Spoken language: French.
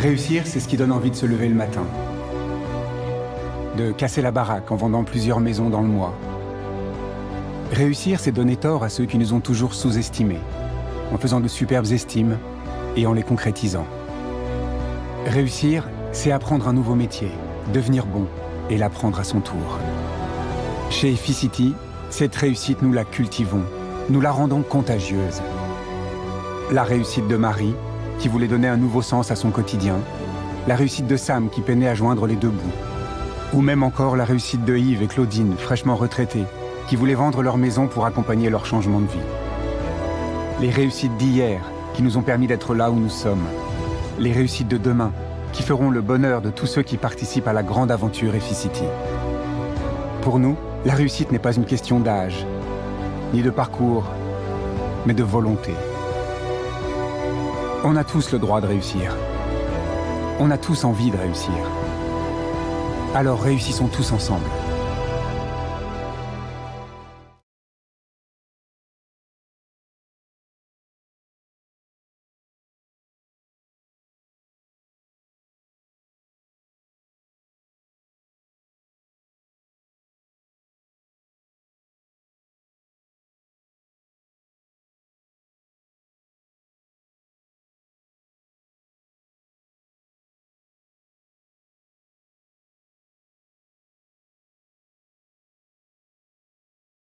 Réussir, c'est ce qui donne envie de se lever le matin. De casser la baraque en vendant plusieurs maisons dans le mois. Réussir, c'est donner tort à ceux qui nous ont toujours sous-estimés, en faisant de superbes estimes et en les concrétisant. Réussir, c'est apprendre un nouveau métier, devenir bon et l'apprendre à son tour. Chez Efficity, cette réussite, nous la cultivons, nous la rendons contagieuse. La réussite de Marie, qui voulait donner un nouveau sens à son quotidien, la réussite de Sam qui peinait à joindre les deux bouts, ou même encore la réussite de Yves et Claudine, fraîchement retraités, qui voulaient vendre leur maison pour accompagner leur changement de vie. Les réussites d'hier qui nous ont permis d'être là où nous sommes. Les réussites de demain qui feront le bonheur de tous ceux qui participent à la grande aventure Efficity. Pour nous, la réussite n'est pas une question d'âge, ni de parcours, mais de volonté. On a tous le droit de réussir. On a tous envie de réussir. Alors réussissons tous ensemble.